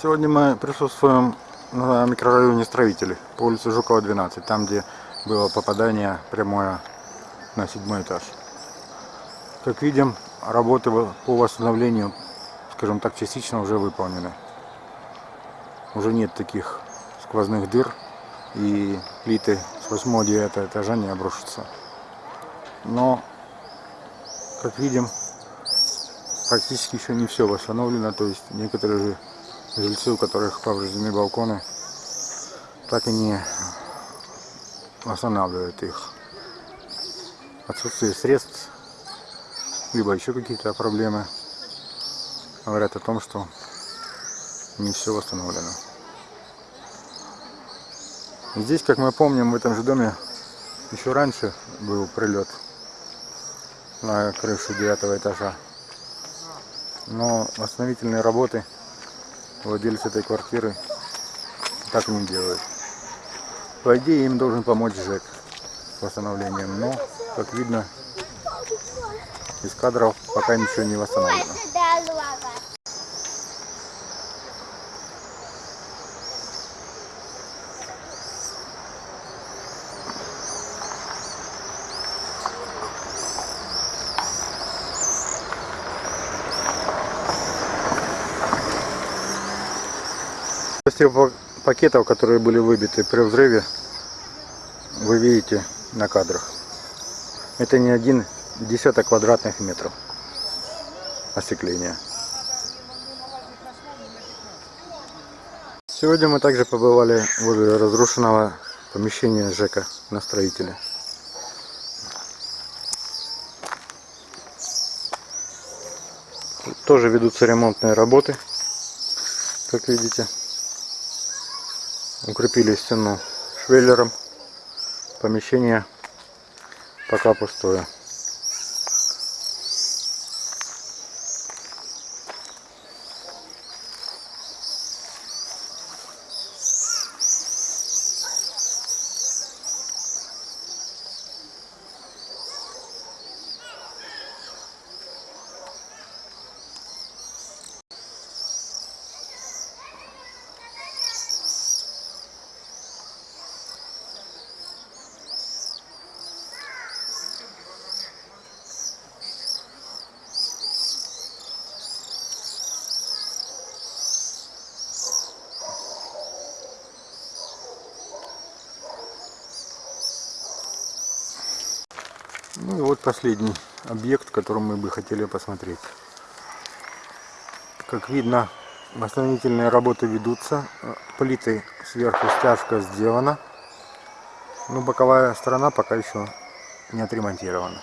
Сегодня мы присутствуем на микрорайоне Строители по улице Жукова 12, там где было попадание прямое на седьмой этаж. Как видим, работы по восстановлению, скажем так, частично уже выполнены. Уже нет таких сквозных дыр и плиты с 8-9 этажа не обрушатся. Но, как видим, практически еще не все восстановлено, то есть некоторые же жильцы, у которых повреждены балконы, так и не восстанавливают их. Отсутствие средств, либо еще какие-то проблемы говорят о том, что не все восстановлено. Здесь, как мы помним, в этом же доме еще раньше был прилет на крышу девятого этажа. Но восстановительные работы владелец этой квартиры так не делает. По идее им должен помочь ЖЭК с восстановлением, но, как видно, из кадров пока ничего не восстановлено. Пакетов, которые были выбиты при взрыве, вы видите на кадрах. Это не один десяток квадратных метров остекления. Сегодня мы также побывали возле разрушенного помещения ЖЭКа на строителе. Тут тоже ведутся ремонтные работы, как видите укрепили стену швеллером. Помещение пока пустое Ну и вот последний объект, который мы бы хотели посмотреть. Как видно, восстановительные работы ведутся. Плиты сверху стяжка сделана. Но боковая сторона пока еще не отремонтирована.